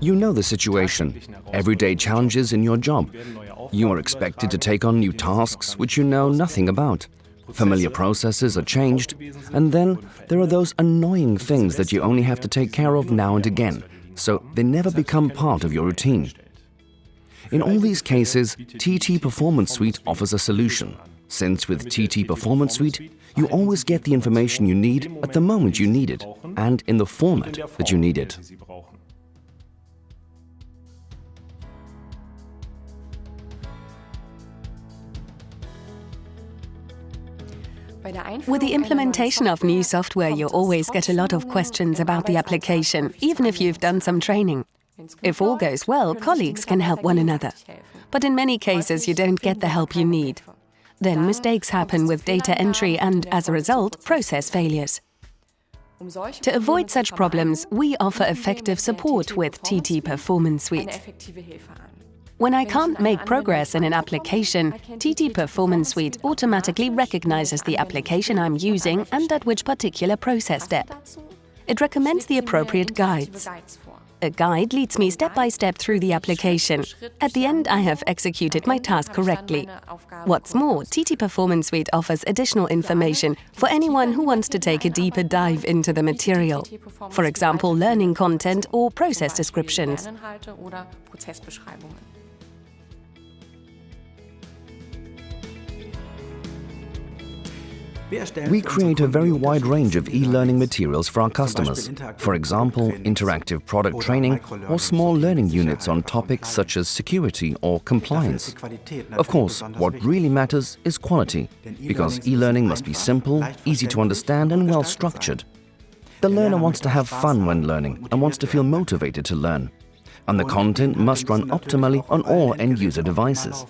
You know the situation, everyday challenges in your job. You are expected to take on new tasks which you know nothing about. Familiar processes are changed, and then there are those annoying things that you only have to take care of now and again, so they never become part of your routine. In all these cases, TT Performance Suite offers a solution, since with TT Performance Suite, you always get the information you need at the moment you need it and in the format that you need it. With the implementation of new software, you always get a lot of questions about the application, even if you've done some training. If all goes well, colleagues can help one another. But in many cases, you don't get the help you need. Then mistakes happen with data entry and, as a result, process failures. To avoid such problems, we offer effective support with TT Performance Suite. When I can't make progress in an application, TT Performance Suite automatically recognizes the application I'm using and at which particular process step. It recommends the appropriate guides. A guide leads me step by step through the application. At the end, I have executed my task correctly. What's more, TT Performance Suite offers additional information for anyone who wants to take a deeper dive into the material. For example, learning content or process descriptions. We create a very wide range of e-learning materials for our customers. For example, interactive product training or small learning units on topics such as security or compliance. Of course, what really matters is quality, because e-learning must be simple, easy to understand and well structured. The learner wants to have fun when learning and wants to feel motivated to learn. And the content must run optimally on all end-user devices.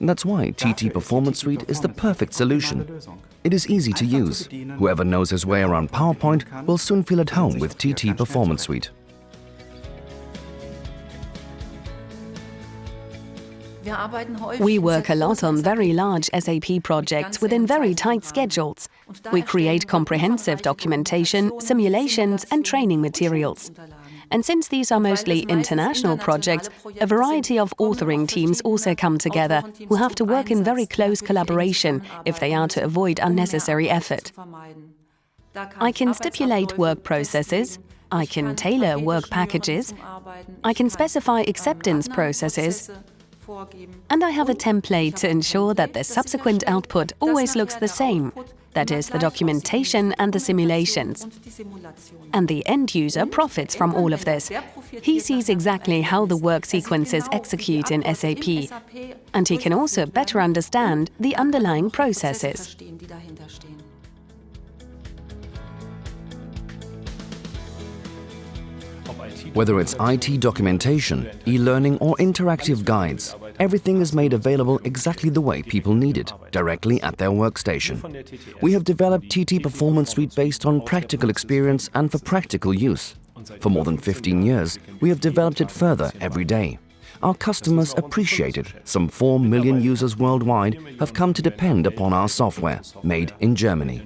That's why TT Performance Suite is the perfect solution. It is easy to use. Whoever knows his way around PowerPoint will soon feel at home with TT Performance Suite. We work a lot on very large SAP projects within very tight schedules. We create comprehensive documentation, simulations and training materials. And since these are mostly international projects, a variety of authoring teams also come together, who have to work in very close collaboration if they are to avoid unnecessary effort. I can stipulate work processes, I can tailor work packages, I can specify acceptance processes, and I have a template to ensure that the subsequent output always looks the same, that is, the documentation and the simulations. And the end user profits from all of this. He sees exactly how the work sequences execute in SAP, and he can also better understand the underlying processes. Whether it's IT documentation, e-learning or interactive guides, everything is made available exactly the way people need it, directly at their workstation. We have developed TT Performance Suite based on practical experience and for practical use. For more than 15 years, we have developed it further every day. Our customers appreciate it. Some 4 million users worldwide have come to depend upon our software, made in Germany.